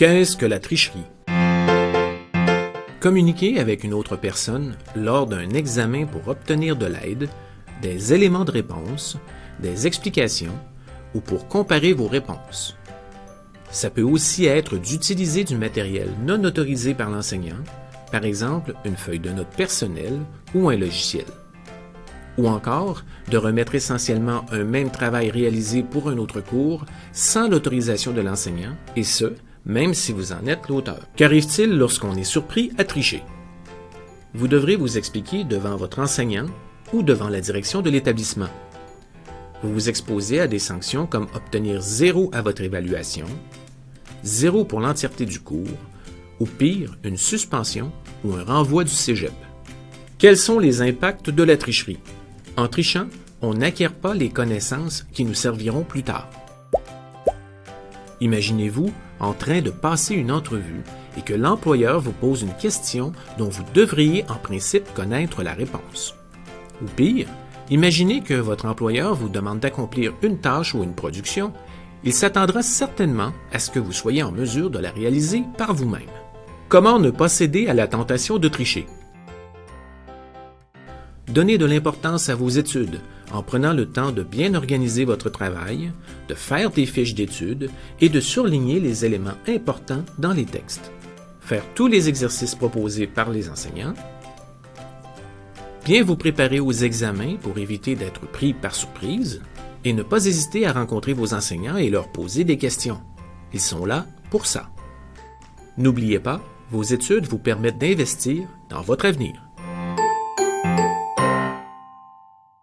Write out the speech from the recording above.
Qu'est-ce que la tricherie? Communiquer avec une autre personne lors d'un examen pour obtenir de l'aide, des éléments de réponse, des explications ou pour comparer vos réponses. Ça peut aussi être d'utiliser du matériel non autorisé par l'enseignant, par exemple une feuille de notes personnelle ou un logiciel. Ou encore de remettre essentiellement un même travail réalisé pour un autre cours sans l'autorisation de l'enseignant, et ce, même si vous en êtes l'auteur. Qu'arrive-t-il lorsqu'on est surpris à tricher? Vous devrez vous expliquer devant votre enseignant ou devant la direction de l'établissement. Vous vous exposez à des sanctions comme obtenir zéro à votre évaluation, zéro pour l'entièreté du cours, ou pire, une suspension ou un renvoi du cégep. Quels sont les impacts de la tricherie? En trichant, on n'acquiert pas les connaissances qui nous serviront plus tard. Imaginez-vous en train de passer une entrevue et que l'employeur vous pose une question dont vous devriez en principe connaître la réponse. Ou pire, imaginez que votre employeur vous demande d'accomplir une tâche ou une production, il s'attendra certainement à ce que vous soyez en mesure de la réaliser par vous-même. Comment ne pas céder à la tentation de tricher? Donnez de l'importance à vos études en prenant le temps de bien organiser votre travail, de faire des fiches d'études et de surligner les éléments importants dans les textes. Faire tous les exercices proposés par les enseignants. Bien vous préparer aux examens pour éviter d'être pris par surprise et ne pas hésiter à rencontrer vos enseignants et leur poser des questions. Ils sont là pour ça. N'oubliez pas, vos études vous permettent d'investir dans votre avenir.